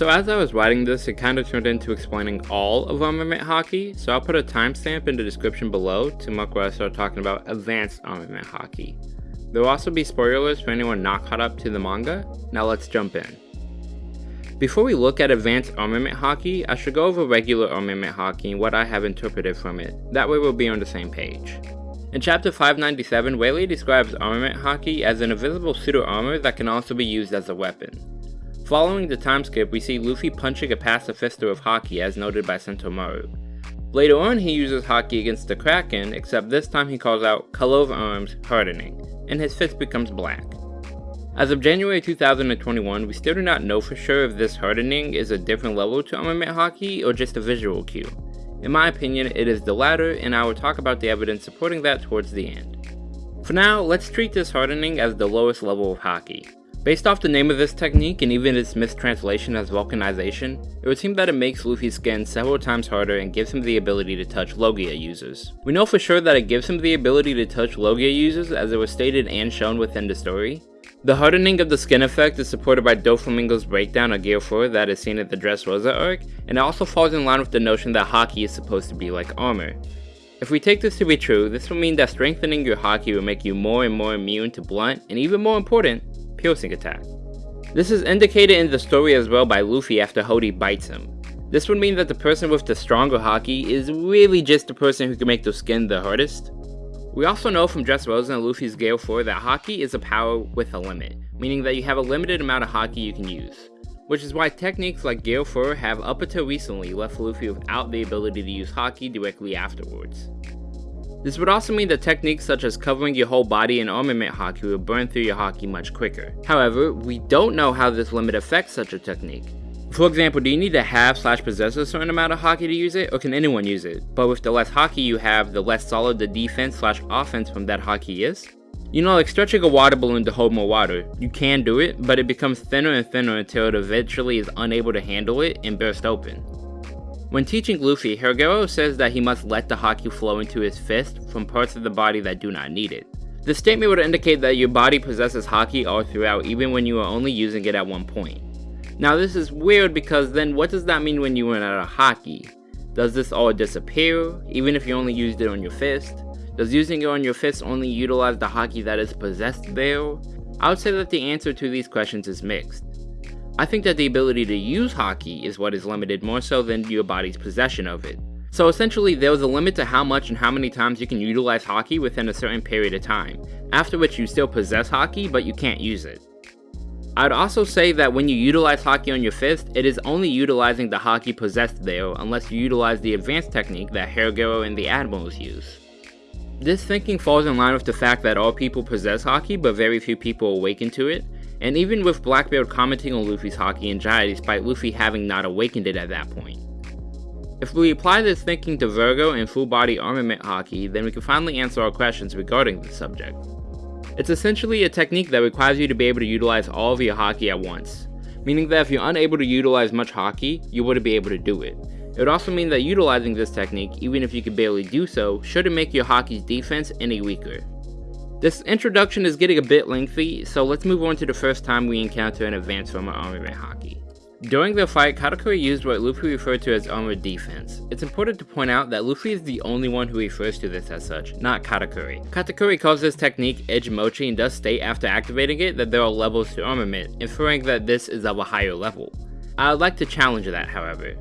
So as I was writing this, it kind of turned into explaining all of armament Haki, so I'll put a timestamp in the description below to mark where I start talking about advanced armament Haki. There will also be spoilers for anyone not caught up to the manga, now let's jump in. Before we look at advanced armament Haki, I should go over regular armament Haki and what I have interpreted from it, that way we'll be on the same page. In chapter 597, Rayleigh describes armament Haki as an invisible pseudo armor that can also be used as a weapon. Following the time skip, we see Luffy punching a pacifista of Haki as noted by Sentomaru. Later on he uses Haki against the Kraken, except this time he calls out Color of Arms Hardening, and his fist becomes black. As of January 2021, we still do not know for sure if this hardening is a different level to armament Haki or just a visual cue. In my opinion, it is the latter, and I will talk about the evidence supporting that towards the end. For now, let's treat this hardening as the lowest level of Haki. Based off the name of this technique and even its mistranslation as vulcanization, it would seem that it makes Luffy's skin several times harder and gives him the ability to touch Logia users. We know for sure that it gives him the ability to touch Logia users as it was stated and shown within the story, the hardening of the skin effect is supported by Doflamingo's breakdown of Gear 4 that is seen at the Dressrosa arc, and it also falls in line with the notion that Haki is supposed to be like armor. If we take this to be true, this will mean that strengthening your Haki will make you more and more immune to blunt, and even more important, piercing attack. This is indicated in the story as well by Luffy after Hody bites him. This would mean that the person with the stronger Haki is really just the person who can make the skin the hardest, we also know from Dressrosa and Luffy's Gear 4 that Haki is a power with a limit, meaning that you have a limited amount of Haki you can use. Which is why techniques like Gear 4 have up until recently left Luffy without the ability to use Haki directly afterwards. This would also mean that techniques such as covering your whole body in armament Haki will burn through your Haki much quicker. However, we don't know how this limit affects such a technique, for example, do you need to have slash possess a certain amount of Haki to use it, or can anyone use it? But with the less Haki you have, the less solid the defense slash offense from that Haki is? You know, like stretching a water balloon to hold more water. You can do it, but it becomes thinner and thinner until it eventually is unable to handle it and burst open. When teaching Luffy, Hyogoro says that he must let the Haki flow into his fist from parts of the body that do not need it. This statement would indicate that your body possesses Haki all throughout even when you are only using it at one point. Now this is weird because then what does that mean when you run out of Haki? Does this all disappear, even if you only used it on your fist? Does using it on your fist only utilize the Haki that is possessed there? I would say that the answer to these questions is mixed. I think that the ability to use Haki is what is limited more so than your body's possession of it. So essentially there is a limit to how much and how many times you can utilize Haki within a certain period of time, after which you still possess Haki, but you can't use it. I'd also say that when you utilize Haki on your fist, it is only utilizing the Haki possessed there unless you utilize the advanced technique that Hyogoro and the Admirals use. This thinking falls in line with the fact that all people possess Haki but very few people awaken to it, and even with Blackbeard commenting on Luffy's Haki and Jai despite Luffy having not awakened it at that point. If we apply this thinking to Vergo and full body armament Haki, then we can finally answer our questions regarding the subject. It's essentially a technique that requires you to be able to utilize all of your Haki at once, meaning that if you're unable to utilize much Haki, you wouldn't be able to do it. It would also mean that utilizing this technique, even if you could barely do so, shouldn't make your Haki's defense any weaker. This introduction is getting a bit lengthy, so let's move on to the first time we encounter an advanced form of armament Haki. During the fight, Katakuri used what Luffy referred to as armored defense. It's important to point out that Luffy is the only one who refers to this as such, not Katakuri. Katakuri calls this technique Edge Mochi and does state after activating it that there are levels to armament, inferring that this is of a higher level. I would like to challenge that, however.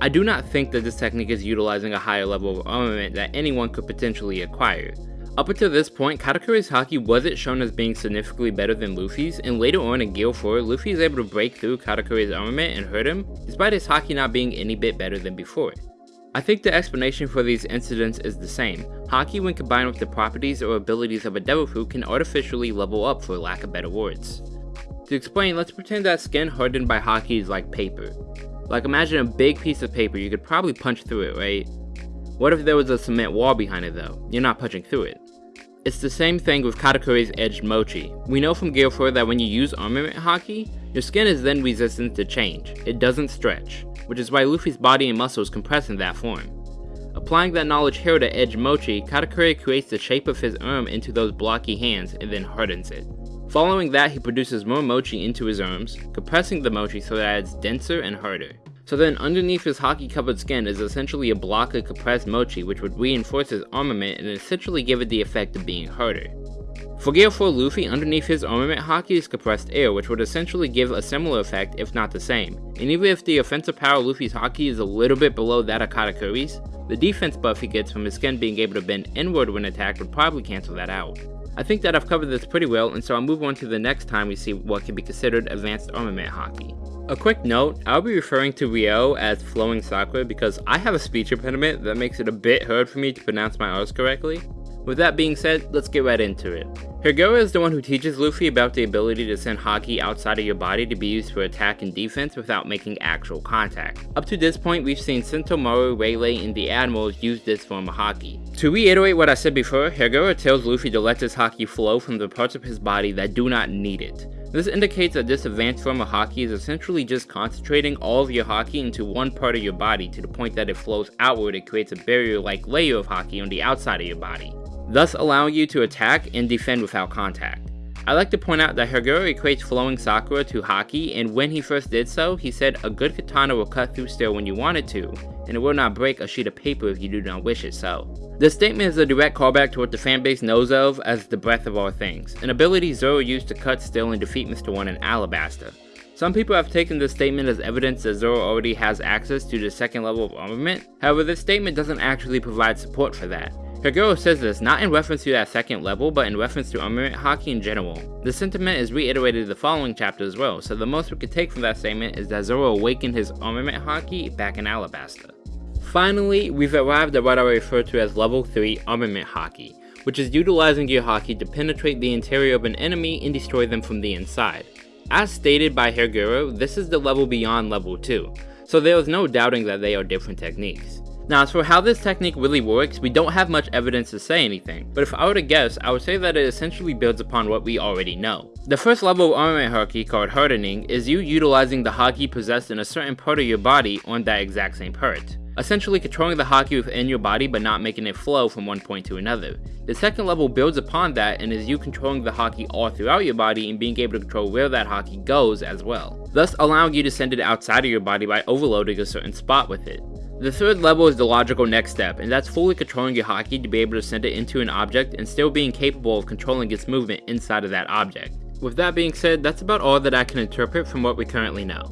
I do not think that this technique is utilizing a higher level of armament that anyone could potentially acquire. Up until this point, Katakuri's Haki wasn't shown as being significantly better than Luffy's, and later on in Gear 4, Luffy is able to break through Katakuri's armament and hurt him, despite his Haki not being any bit better than before. I think the explanation for these incidents is the same. Haki when combined with the properties or abilities of a devil fruit can artificially level up for lack of better words. To explain, let's pretend that skin hardened by Haki is like paper. Like imagine a big piece of paper, you could probably punch through it, right? What if there was a cement wall behind it though? You're not punching through it. It's the same thing with Katakuri's Edged Mochi. We know from Gear 4 that when you use armament Haki, your skin is then resistant to change. It doesn't stretch, which is why Luffy's body and muscles compress in that form. Applying that knowledge here to Edged Mochi, Katakuri creates the shape of his arm into those blocky hands and then hardens it. Following that, he produces more mochi into his arms, compressing the mochi so that it's denser and harder. So then underneath his Haki covered skin is essentially a block of compressed mochi which would reinforce his armament and essentially give it the effect of being harder. For Gear 4 Luffy, underneath his armament Haki is compressed air which would essentially give a similar effect if not the same. And even if the offensive power of Luffy's Haki is a little bit below that of Katakuri's, the defense buff he gets from his skin being able to bend inward when attacked would probably cancel that out. I think that I've covered this pretty well and so I'll move on to the next time we see what can be considered advanced armament Haki. A quick note, I'll be referring to Ryo as Flowing Sakura because I have a speech impediment that makes it a bit hard for me to pronounce my R's correctly. With that being said, let's get right into it. Hyogoro is the one who teaches Luffy about the ability to send Haki outside of your body to be used for attack and defense without making actual contact. Up to this point, we've seen Sentomaru, Rayleigh, and the Admirals use this form of Haki. To reiterate what I said before, Hyogoro tells Luffy to let this Haki flow from the parts of his body that do not need it. This indicates that this advanced form of Haki is essentially just concentrating all of your Haki into one part of your body to the point that it flows outward and creates a barrier-like layer of Haki on the outside of your body thus allowing you to attack and defend without contact. I like to point out that Hyogoro equates flowing Sakura to Haki, and when he first did so, he said a good katana will cut through steel when you want it to, and it will not break a sheet of paper if you do not wish it so. This statement is a direct callback to what the fanbase knows of as the breath of all things, an ability Zoro used to cut steel and defeat Mr. One in Alabasta. Some people have taken this statement as evidence that Zoro already has access to the second level of armament, however this statement doesn't actually provide support for that. Hyogoro says this not in reference to that second level, but in reference to armament Haki in general. The sentiment is reiterated in the following chapter as well, so the most we could take from that statement is that Zoro awakened his armament Haki back in Alabasta. Finally, we've arrived at what I refer to as level 3 armament Haki, which is utilizing your Haki to penetrate the interior of an enemy and destroy them from the inside. As stated by Hyogoro, this is the level beyond level 2, so there is no doubting that they are different techniques. Now as for how this technique really works, we don't have much evidence to say anything, but if I were to guess, I would say that it essentially builds upon what we already know. The first level of armament haki called hardening is you utilizing the haki possessed in a certain part of your body on that exact same part. Essentially controlling the haki within your body but not making it flow from one point to another. The second level builds upon that and is you controlling the haki all throughout your body and being able to control where that haki goes as well, thus allowing you to send it outside of your body by overloading a certain spot with it. The third level is the logical next step, and that's fully controlling your Haki to be able to send it into an object and still being capable of controlling its movement inside of that object. With that being said, that's about all that I can interpret from what we currently know.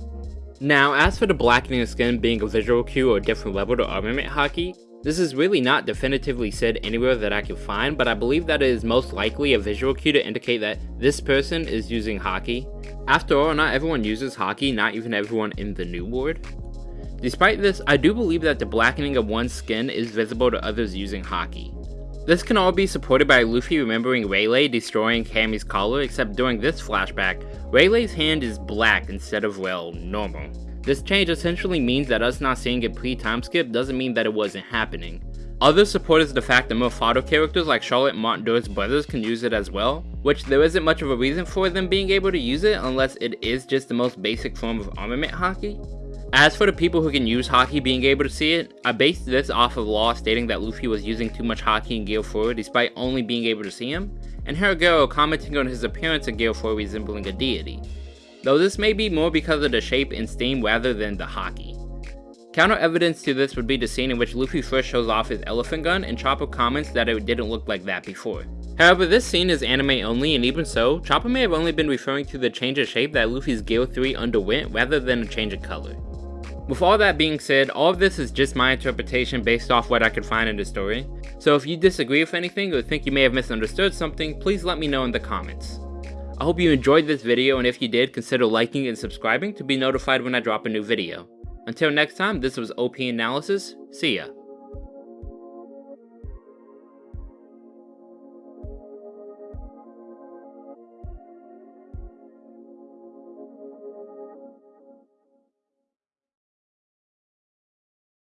Now, as for the blackening of skin being a visual cue or a different level to armament Haki, this is really not definitively said anywhere that I can find, but I believe that it is most likely a visual cue to indicate that this person is using Haki. After all, not everyone uses Haki, not even everyone in the new world. Despite this, I do believe that the blackening of one's skin is visible to others using Haki. This can all be supported by Luffy remembering Rayleigh destroying Camie's collar, except during this flashback, Rayleigh's hand is black instead of, well, normal. This change essentially means that us not seeing a pre-time skip doesn't mean that it wasn't happening. Other support is the fact that Mofado characters like Charlotte Mont-d'Or's brothers can use it as well, which there isn't much of a reason for them being able to use it unless it is just the most basic form of armament Haki. As for the people who can use Haki being able to see it, I based this off of law stating that Luffy was using too much Haki in Gear 4 despite only being able to see him, and Hyogoro commenting on his appearance in Gear 4 resembling a deity. Though this may be more because of the shape and steam rather than the Haki. Counter evidence to this would be the scene in which Luffy first shows off his elephant gun and Chopper comments that it didn't look like that before. However, this scene is anime only and even so, Chopper may have only been referring to the change of shape that Luffy's Gear 3 underwent rather than a change of color. With all that being said, all of this is just my interpretation based off what I could find in the story. So if you disagree with anything or think you may have misunderstood something, please let me know in the comments. I hope you enjoyed this video and if you did, consider liking and subscribing to be notified when I drop a new video. Until next time, this was OP Analysis, see ya.